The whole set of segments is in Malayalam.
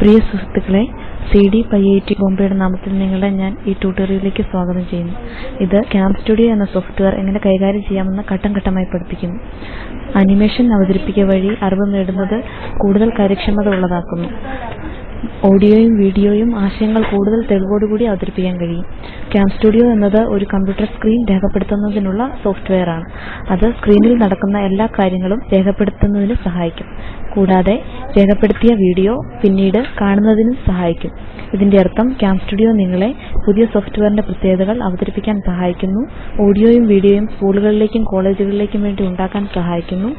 പ്രിയ സുഹൃത്തുക്കളെ C D I I T ബോംബെയുടെ നാമത്തിൽ നിങ്ങളെ ഞാൻ ഈ ട്യൂട്ടോറിയലിലേക്ക് സ്വാഗതം ചെയ്യുന്നു. ഇത് ക്യാമ്പ് സ്റ്റുഡിയോ എന്ന സോഫ്റ്റ്വെയർ എങ്ങനെ കൈകാര്യം ചെയ്യാമെന്ന് ഘട്ടം ഘട്ടമായി പഠിപ്പിക്കുന്നു. അനിമേഷൻ അവതരിപ്പിക്കുക വഴി അറിവ് നേടുന്നത് കൂടുതൽ കാര്യക്ഷമത ഉള്ളതാക്കുന്നു. ഓഡിയോയും വീഡിയോയും ആശയങ്ങൾ കൂടുതൽ തെളിവോടുകൂടി അവതരിപ്പിക്കാൻ കഴിയും. സ്റ്റുഡിയോ എന്നത് ഒരു കമ്പ്യൂട്ടർ സ്ക്രീൻ രേഖപ്പെടുത്തുന്നതിനുള്ള സോഫ്റ്റ്വെയറാണ് അത് സ്ക്രീനിൽ നടക്കുന്ന എല്ലാ കാര്യങ്ങളും രേഖപ്പെടുത്തുന്നതിന് സഹായിക്കും. കൂടാതെ രേഖപ്പെടുത്തിയ വീഡിയോ പിന്നീട് കാണുന്നതിനും സഹായിക്കും. ഇതിന്റെ അർത്ഥം ക്യാം സ്റ്റുഡിയോ നിങ്ങളെ പുതിയ സോഫ്റ്റ്വെയറിന്റെ പ്രത്യേകതകൾ അവതരിപ്പിക്കാൻ സഹായിക്കുന്നു. ഓഡിയോയും വീഡിയോയും സ്കൂളുകളിലേക്കും കോളേജുകളിലേക്കും വേണ്ടി ഉണ്ടാക്കാൻ സഹായിക്കുന്നു.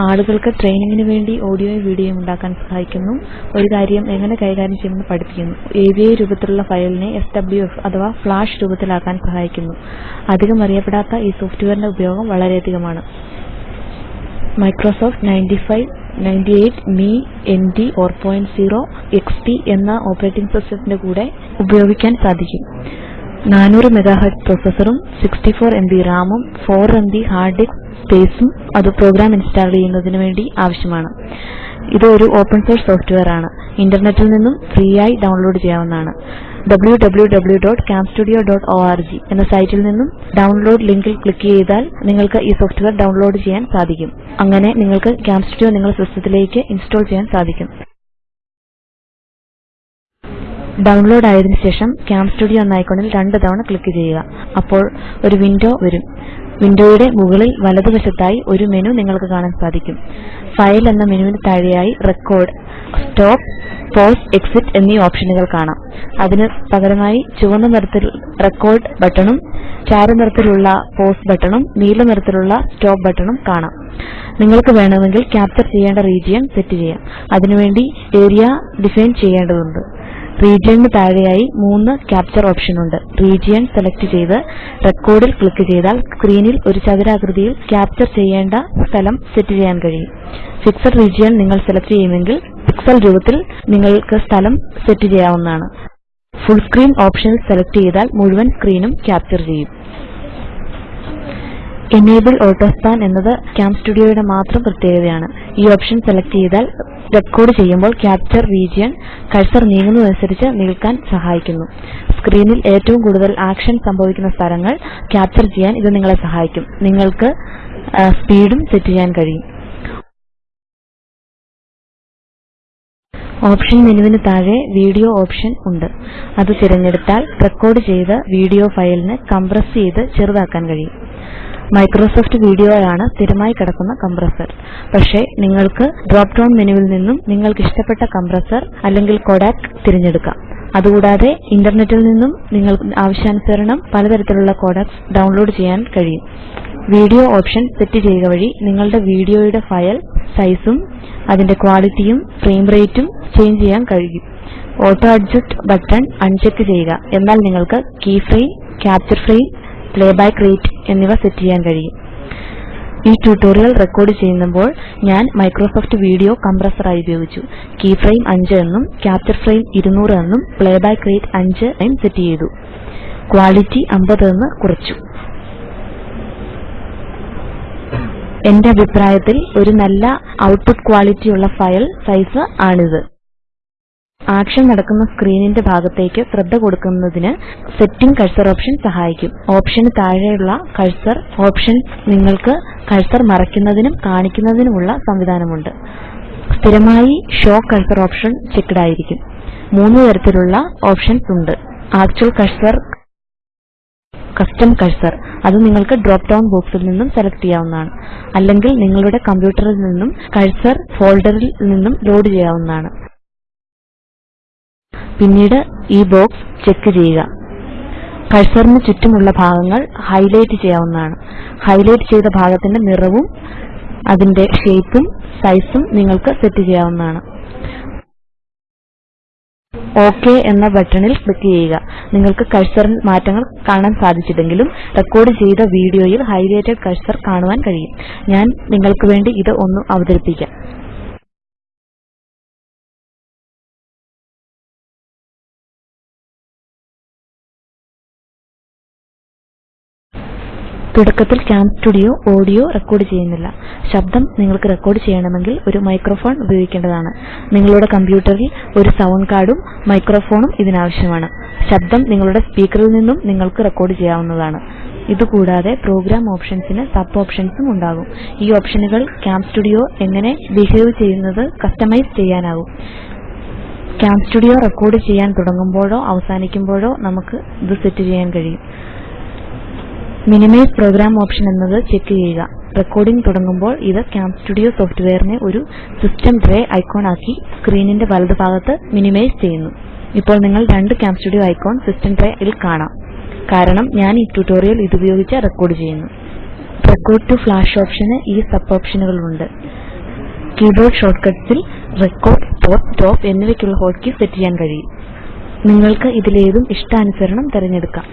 ആളുകൾക്ക് ട്രെയിനിങ്ങിന് വേണ്ടി ഓഡിയോയും വീഡിയോയും ഉണ്ടാക്കാൻ സഹായിക്കുന്നു. ഒരു കാര്യം എങ്ങനെ കൈകാര്യം ചെയ്യുമെന്ന് പഠിപ്പിക്കുന്നു. AVI രൂപത്തിലുള്ള ഫയലിനെ SWF അഥവാ ഫ്ലാഷ് രൂപത്തിലാക്കാൻ സഹായിക്കുന്നു. അധികം അറിയപ്പെടാത്ത ഈ സോഫ്റ്റ്വെയറിന്റെ ഉപയോഗം വളരെയധികമാണ്. മൈക്രോസോഫ്റ്റ് 95 98 മി സീറോ 4.0 പി എന്ന ഓപ്പറേറ്റിംഗ് സിസ്റ്റത്തിന്റെ കൂടെ ഉപയോഗിക്കാൻ സാധിക്കും. 400 മെഗാഹെർട്സ് പ്രോസസറും 64 ബി റാമും 4 ബി ഹാർഡ് ഡിസ്ക് സ്പേസും അത് പ്രോഗ്രാം ഇൻസ്റ്റാൾ ചെയ്യുന്നതിന് വേണ്ടി ആവശ്യമാണ്. ഇത് ഒരു ഓപ്പൺ സോഴ്സ് സോഫ്റ്റ്വെയർ ആണ്. ഇന്റർനെറ്റിൽ നിന്നും ഫ്രീ ആയി ഡൗൺലോഡ് ചെയ്യാവുന്നതാണ്. www.camstudio.org എന്ന സൈറ്റിൽ നിന്നും ഡൗൺലോഡ് ലിങ്കിൽ ക്ലിക്ക് ചെയ്താൽ നിങ്ങൾക്ക് ഈ സോഫ്റ്റ്വെയർ ഡൗൺലോഡ് ചെയ്യാൻ സാധിക്കും. അങ്ങനെ നിങ്ങൾക്ക് ക്യാം സ്റ്റുഡിയോ നിങ്ങളുടെ സിസ്റ്റത്തിലേക്ക് ഇൻസ്റ്റാൾ ചെയ്യാൻ സാധിക്കും. ഡൗൺലോഡ് ആയതിനു ശേഷം ക്യാം സ്റ്റുഡിയോ എന്ന ഐക്കണിൽ രണ്ട് തവണ ക്ലിക്ക് ചെയ്യുക. അപ്പോൾ ഒരു വിൻഡോ വരും. വിൻഡോയുടെ മുകളിൽ വലതുവശത്തായി ഒരു മെനു നിങ്ങൾക്ക് കാണാൻ സാധിക്കും. ഫയൽ എന്ന മെനുവിന് താഴെയായി റെക്കോർഡ് സ്റ്റോപ്പ് പോസ് എക്സിറ്റ് എന്നീ ഓപ്ഷനുകൾ കാണാം. അതിന് പകരമായി ചുവന്ന നിറത്തിൽ റെക്കോർഡ് ബട്ടണും ചാരനിറത്തിലുള്ള പോസ് ബട്ടണും നീല നിറത്തിലുള്ള സ്റ്റോപ്പ് ബട്ടണും കാണാം. നിങ്ങൾക്ക് വേണമെങ്കിൽ ക്യാപ്ചർ ചെയ്യേണ്ട റീജിയൻ സെറ്റ് ചെയ്യാം. അതിനുവേണ്ടി ഏരിയ ഡിഫൈൻ ചെയ്യേണ്ടതുണ്ട്. റീജിയണിന് താഴെയായി മൂന്ന് ക്യാപ്ചർ ഓപ്ഷൻ ഉണ്ട്. റീജിയൻ സെലക്ട് ചെയ്ത് റെക്കോർഡിൽ ക്ലിക്ക് ചെയ്താൽ സ്ക്രീനിൽ ഒരു ചതുരാകൃതിയിൽ ക്യാപ്ചർ ചെയ്യേണ്ട സ്ഥലം സെറ്റ് ചെയ്യാൻ കഴിയും. ഫിക്സഡ് റീജിയൻ നിങ്ങൾ സെലക്ട് ചെയ്യുമെങ്കിൽ പിക്സൽ രൂപത്തിൽ നിങ്ങൾക്ക് സ്ഥലം സെറ്റ് ചെയ്യാവുന്നതാണ്. ഫുൾ സ്ക്രീൻ ഓപ്ഷൻ സെലക്ട് ചെയ്താൽ മുഴുവൻ സ്ക്രീനും ക്യാപ്ചർ ചെയ്യും. എനേബിൾ ഓട്ടോസ്പാൻ എന്നത് സ്റ്റുഡിയോയുടെ മാത്രം പ്രത്യേകതയാണ്. ഈ ഓപ്ഷൻ സെലക്ട് ചെയ്താൽ റെക്കോർഡ് ചെയ്യുമ്പോൾ ക്യാപ്ചർ റീജിയൻ കഴ്സർ നീങ്ങുന്നതനുസരിച്ച് നിൽക്കാൻ സഹായിക്കുന്നു. സ്ക്രീനിൽ ഏറ്റവും കൂടുതൽ ആക്ഷൻ സംഭവിക്കുന്ന സ്ഥലങ്ങൾ ക്യാപ്ചർ ചെയ്യാൻ ഇത് നിങ്ങളെ സഹായിക്കും. നിങ്ങൾക്ക് സ്പീഡും സെറ്റ് ചെയ്യാൻ കഴിയും. ഓപ്ഷൻ മെനുവിന് താഴെ വീഡിയോ ഓപ്ഷൻ ഉണ്ട്. അത് തിരഞ്ഞെടുത്താൽ റെക്കോർഡ് ചെയ്ത വീഡിയോ ഫയലിന് കംപ്രസ് ചെയ്ത് ചെറുതാക്കാൻ കഴിയും. മൈക്രോസോഫ്റ്റ് വീഡിയോയാണ് സ്ഥിരമായി കിടക്കുന്ന കംപ്രസർ. പക്ഷേ നിങ്ങൾക്ക് ഡ്രോപ്പ് ഡൌൺ മെനുവിൽ നിന്നും നിങ്ങൾക്ക് ഇഷ്ടപ്പെട്ട കംപ്രസർ അല്ലെങ്കിൽ കൊഡാക് തിരഞ്ഞെടുക്കാം. അതുകൂടാതെ ഇന്റർനെറ്റിൽ നിന്നും നിങ്ങൾക്ക് ആവശ്യാനുസരണം പലതരത്തിലുള്ള കോഡാക്സ് ഡൗൺലോഡ് ചെയ്യാൻ കഴിയും. വീഡിയോ ഓപ്ഷൻ സെറ്റ് ചെയ്യുക വഴി നിങ്ങളുടെ വീഡിയോയുടെ ഫയൽ സൈസും അതിന്റെ ക്വാളിറ്റിയും ഫ്രെയിം റേറ്റും ചേഞ്ച് ചെയ്യാൻ കഴിയും. ഓട്ടോ അഡ്ജസ്റ്റ് ബട്ടൺ അൺചെക്ക് ചെയ്യുക. എന്നാൽ നിങ്ങൾക്ക് key frame capture frame playback rate എന്നിവ സെറ്റ് ചെയ്യാൻ കഴിയും. ഈ ട്യൂട്ടോറിയൽ റെക്കോർഡ് ചെയ്യുമ്പോൾ ഞാൻ മൈക്രോസോഫ്റ്റ് വീഡിയോ കംപ്രസറായി ഉപയോഗിച്ചു. കീ ഫ്രെയിം 5 എന്നും ക്യാപ്ചർ ഫ്രെയിം 200 എന്നും പ്ലേബാക്ക് റേറ്റ് 5 എന്നും സെറ്റ് ചെയ്തു. ക്വാളിറ്റി 50 എന്ന് കുറച്ചു. എന്റെ അഭിപ്രായത്തിൽ ഒരു നല്ല ഔട്ട്പുട്ട് ക്വാളിറ്റിയുള്ള ഫയൽ സൈസ് ആണിത്. ആക്ഷൻ നടക്കുന്ന സ്ക്രീനിന്റെ ഭാഗത്തേക്ക് ശ്രദ്ധ കൊടുക്കുന്നതിന് സെറ്റിംഗ് കഴ്സർ ഓപ്ഷൻ സഹായിക്കും. ഓപ്ഷന് താഴെയുള്ള കഴ്സർ ഓപ്ഷൻസ് നിങ്ങൾക്ക് കഴ്സർ മറയ്ക്കുന്നതിനും കാണിക്കുന്നതിനുമുള്ള സംവിധാനമുണ്ട്. സ്ഥിരമായി ഷോ കഴ്സർ ഓപ്ഷൻ ചെക്ക്ഡ് ആയിരിക്കും. മൂന്ന് തരത്തിലുള്ള ഓപ്ഷൻസ് ഉണ്ട്. Actual cursor custom cursor. അത് നിങ്ങൾക്ക് ഡ്രോപ്പ് ഡൌൺ ബോക്സിൽ നിന്നും സെലക്ട് ചെയ്യാവുന്നതാണ്. അല്ലെങ്കിൽ നിങ്ങളുടെ കമ്പ്യൂട്ടറിൽ നിന്നും കഴ്സർ ഫോൾഡറിൽ നിന്നും ലോഡ് ചെയ്യാവുന്നതാണ്. പിന്നീട് ഈ ബോക്സ് ചെക്ക് ചെയ്യുക. കഴ്സറിന് ചുറ്റുമുള്ള ഭാഗങ്ങൾ ഹൈലൈറ്റ് ചെയ്യാവുന്നതാണ്. ഹൈലൈറ്റ് ചെയ്ത ഭാഗത്തിന്റെ നിറവും അതിന്റെ ഷേപ്പും സൈസും നിങ്ങൾക്ക് സെറ്റ് ചെയ്യാവുന്നതാണ്. ഓകെ എന്ന ബട്ടണിൽ ക്ലിക്ക് ചെയ്യുക. നിങ്ങൾക്ക് കഴ്സറിൽ മാറ്റങ്ങൾ കാണാൻ സാധിച്ചില്ലെങ്കിലും റെക്കോർഡ് ചെയ്ത വീഡിയോയിൽ ഹൈലൈറ്റഡ് കഴ്സർ കാണുവാൻ കഴിയും. ഞാൻ നിങ്ങൾക്ക് വേണ്ടി ഇത് ഒന്ന് അവതരിപ്പിക്കാം. തുടക്കത്തിൽ ക്യാം സ്റ്റുഡിയോ ഓഡിയോ റെക്കോർഡ് ചെയ്യുന്നില്ല. ശബ്ദം നിങ്ങൾക്ക് റെക്കോർഡ് ചെയ്യണമെങ്കിൽ ഒരു മൈക്രോഫോൺ ഉപയോഗിക്കേണ്ടതാണ്. നിങ്ങളുടെ കമ്പ്യൂട്ടറിൽ ഒരു സൌണ്ട് കാർഡും മൈക്രോഫോണും ഇതിനാവശ്യമാണ്. ശബ്ദം നിങ്ങളുടെ സ്പീക്കറിൽ നിന്നും നിങ്ങൾക്ക് റെക്കോർഡ് ചെയ്യാവുന്നതാണ്. ഇതുകൂടാതെ പ്രോഗ്രാം ഓപ്ഷൻസിന് സബ് ഓപ്ഷൻസും ഉണ്ടാകും. ഈ ഓപ്ഷനുകൾ ക്യാം സ്റ്റുഡിയോ എങ്ങനെ ബിഹേവ് ചെയ്യുന്നത് കസ്റ്റമൈസ് ചെയ്യാനാകും. ക്യാം സ്റ്റുഡിയോ റെക്കോർഡ് ചെയ്യാൻ തുടങ്ങുമ്പോഴോ അവസാനിക്കുമ്പോഴോ നമുക്ക് ഇത് സെറ്റ് ചെയ്യാൻ കഴിയും. മിനിമൈസ് പ്രോഗ്രാം ഓപ്ഷൻ എന്നത് ചെക്ക് ചെയ്യുക. റെക്കോർഡിംഗ് തുടങ്ങുമ്പോൾ ഇത് ക്യാം സ്റ്റുഡിയോ സോഫ്റ്റ്വെയറിനെ ഒരു സിസ്റ്റം ട്രേ ഐക്കോൺ ആക്കി സ്ക്രീനിന്റെ വലതുഭാഗത്ത് മിനിമൈസ് ചെയ്യുന്നു. ഇപ്പോൾ നിങ്ങൾ രണ്ട് cam studio icon system tray ൽ കാണാം. കാരണം ഞാൻ ഈ ട്യൂട്ടോറിയൽ ഇതുപയോഗിച്ച് റെക്കോർഡ് ചെയ്യുന്നു. റെക്കോർഡ് ടു ഫ്ലാഷ് ഓപ്ഷന് ഈ സബ് ഓപ്ഷനുകളുണ്ട്. കീബോർഡ് ഷോർട്ട്കട്ട്സിൽ റെക്കോർഡ് പോപ്പ് സ്റ്റോപ്പ് എന്നിവയ്ക്കുള്ള ഹോട്ട്കീ സെറ്റ് ചെയ്യാൻ കഴിയും. നിങ്ങൾക്ക് ഇതിലേതും ഇഷ്ടാനുസരണം തിരഞ്ഞെടുക്കാം.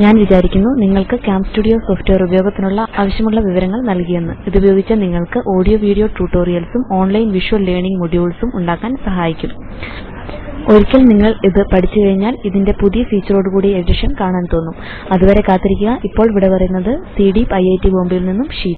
ഞാൻ വിചാരിക്കുന്നു നിങ്ങൾക്ക് കാംസ്റ്റുഡിയോ സോഫ്റ്റ്വെയർ ഉപയോഗത്തിനുള്ള ആവശ്യമുള്ള വിവരങ്ങൾ നൽകിയെന്ന്. ഇതുപയോഗിച്ച് നിങ്ങൾക്ക് ഓഡിയോ വീഡിയോ ട്യൂട്ടോറിയൽസും ഓൺലൈൻ വിഷ്വൽ ലേണിംഗ് മൊഡ്യൂൾസും ഉണ്ടാക്കാൻ സഹായിക്കും. ഒരിക്കൽ നിങ്ങൾ ഇത് പഠിച്ചു കഴിഞ്ഞാൽ ഇതിന്റെ പുതിയ ഫീച്ചറോടുകൂടിയ എഡിഷൻ കാണാൻ തോന്നും. അതുവരെ കാത്തിരിക്കുക. ഇപ്പോൾ വിട പറയുന്നത് സി ഡി ഐ ഐ ബോംബെയിൽ നിന്നും ഷീജ.